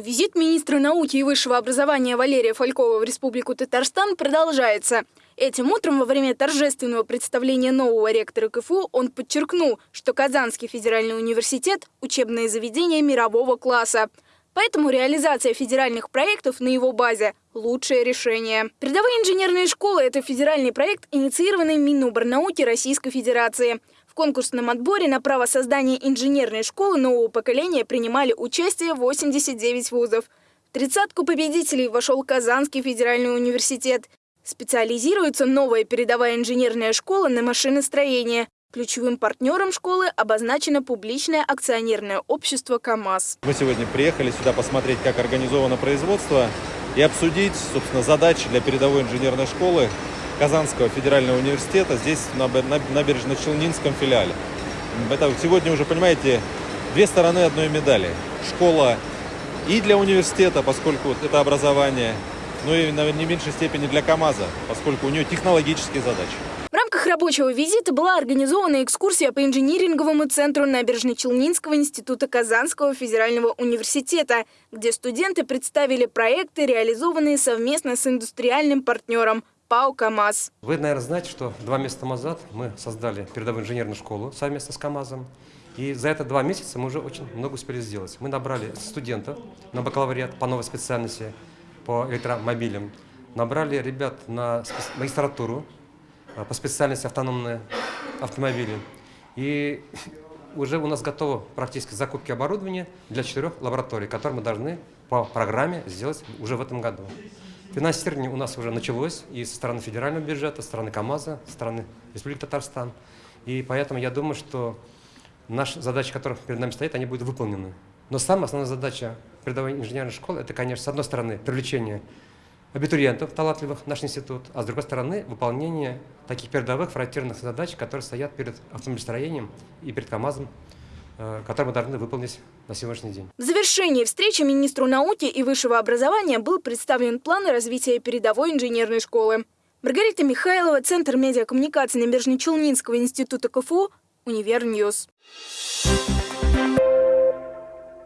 Визит министра науки и высшего образования Валерия Фалькова в Республику Татарстан продолжается. Этим утром во время торжественного представления нового ректора КФУ он подчеркнул, что Казанский федеральный университет – учебное заведение мирового класса. Поэтому реализация федеральных проектов на его базе – лучшее решение. Передовые инженерные школы – это федеральный проект, инициированный Миноборнауки Российской Федерации. В конкурсном отборе на право создания инженерной школы нового поколения принимали участие 89 вузов. В тридцатку победителей вошел Казанский федеральный университет. Специализируется новая передовая инженерная школа на машиностроение. Ключевым партнером школы обозначено публичное акционерное общество «КамАЗ». Мы сегодня приехали сюда посмотреть, как организовано производство и обсудить, собственно, задачи для передовой инженерной школы Казанского федерального университета здесь, на набережно-Челнинском филиале. Это сегодня уже, понимаете, две стороны одной медали. Школа и для университета, поскольку это образование, ну и, наверное, не меньшей степени для КАМАЗа, поскольку у нее технологические задачи. В рамках рабочего визита была организована экскурсия по инжиниринговому центру Набережно-Челнинского института Казанского федерального университета, где студенты представили проекты, реализованные совместно с индустриальным партнером ПАО «КамАЗ». Вы, наверное, знаете, что два месяца назад мы создали передовую инженерную школу совместно с КамАЗом. И за это два месяца мы уже очень много успели сделать. Мы набрали студентов на бакалавриат по новой специальности по электромобилям, набрали ребят на магистратуру а, по специальности автономные автомобили. И уже у нас готово практически закупки оборудования для четырех лабораторий, которые мы должны по программе сделать уже в этом году. Финансирование у нас уже началось и со стороны федерального бюджета, со стороны КАМАЗа, со стороны Республики Татарстан. И поэтому я думаю, что наши задачи, которые перед нами стоят, они будут выполнены. Но самая основная задача передовой инженерной школы – это, конечно, с одной стороны, привлечение абитуриентов талантливых в наш институт, а с другой стороны, выполнение таких передовых фронтирных задач, которые стоят перед автомобилестроением и перед КАМАЗом, которые мы должны выполнить на сегодняшний день. В завершении встречи министру науки и высшего образования был представлен план развития передовой инженерной школы. Маргарита Михайлова, Центр медиакоммуникации Набережно-Челнинского института КФУ, UniverNews. Thank you.